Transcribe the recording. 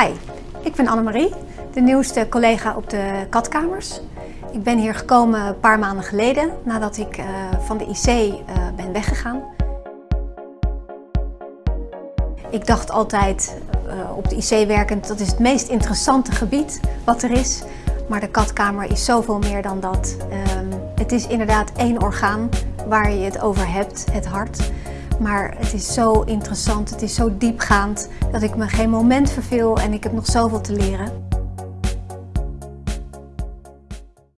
Hi, ik ben Annemarie, de nieuwste collega op de katkamers. Ik ben hier gekomen een paar maanden geleden nadat ik uh, van de IC uh, ben weggegaan. Ik dacht altijd uh, op de IC werkend, dat is het meest interessante gebied wat er is. Maar de katkamer is zoveel meer dan dat. Um, het is inderdaad één orgaan waar je het over hebt, het hart. Maar het is zo interessant, het is zo diepgaand dat ik me geen moment verveel en ik heb nog zoveel te leren.